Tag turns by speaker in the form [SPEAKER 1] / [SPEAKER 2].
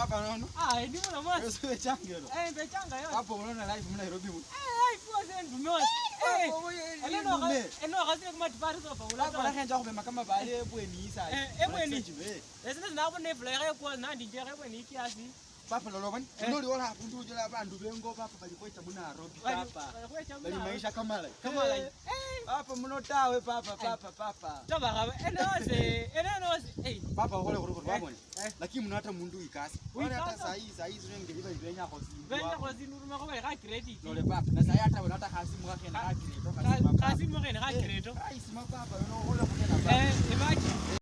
[SPEAKER 1] Baba nono. Ah, ndi mwana mwasi. Yesu echanga yo. Eh, bechanga yo. Baba unaona live mna Nairobi mwe. Eh,
[SPEAKER 2] live wase ndume wase. Eh, ene eh, eh, no ga, ene eh, no ga sine
[SPEAKER 1] kuma tipari so baba. Baba la
[SPEAKER 2] kenja
[SPEAKER 3] kube makama ba ye bweni isa. Eh, ebweni. Eh,
[SPEAKER 2] sine zina kubone vlog ya kwa na ndi jere bweni kiasi.
[SPEAKER 3] Baba lolo bani. Ndo li ola hapo ndo jela bandu bengo baba bali kwa tabu na Nairobi baba. Bali maisha kama lai. Kama lai.
[SPEAKER 1] Eh. Baba mnotawe baba baba baba. Baba, ene wase. baba wale kuruko babone lakini mnata mundu ikasi wale hata saa hii saa hii zile ngeliba
[SPEAKER 3] ibenya kwa simu benya
[SPEAKER 2] kwa simu nuruma kwa credit nole baba
[SPEAKER 3] na saa hata wanata kasi kasi mwake na kasi kasi mwake na kasi kasi eh, mwake
[SPEAKER 1] na kasi mwake na